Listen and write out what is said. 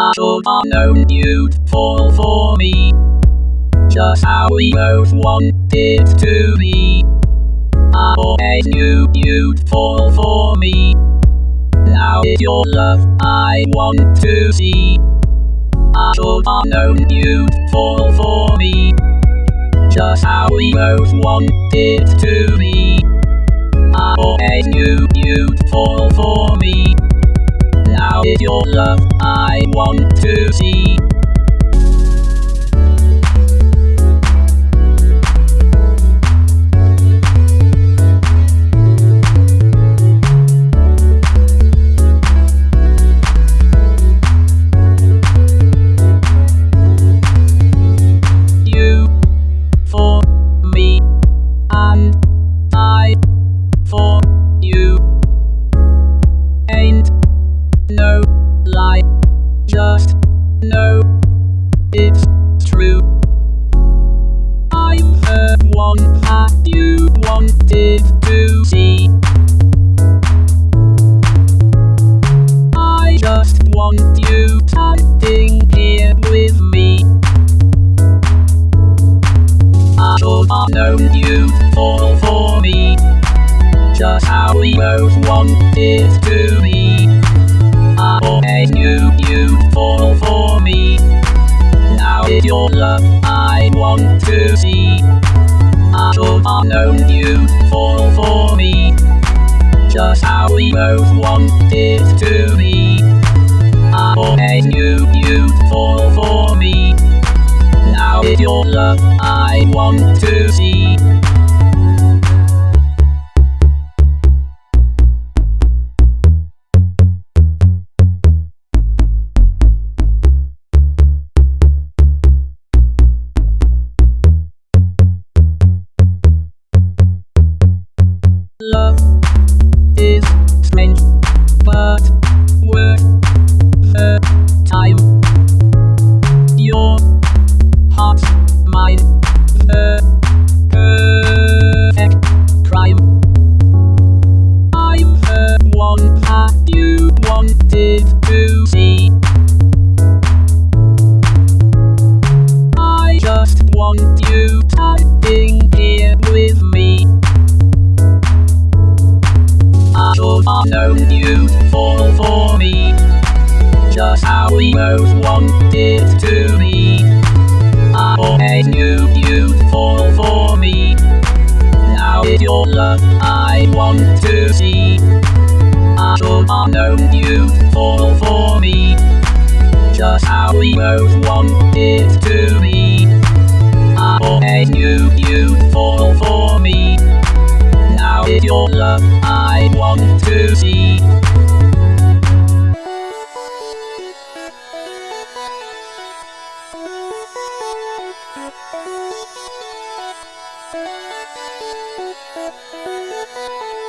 I should have known you'd fall for me. Just how we both wanted to be. I always knew you'd fall for me. Now it's your love I want to see. I should have known you'd fall for me. Just how we both wanted to be. To see. One that you wanted to see. I just want you standing here with me. I should have known you'd fall for me. Just how we both wanted to be. I always knew you'd fall for me. Known you'd fall for me. Just how we both wanted to be. Just how we both wanted to be. I always knew you'd fall for me. Now it's your love I want to see. I should have known you'd fall for me. Just how we both wanted to be. Thank you.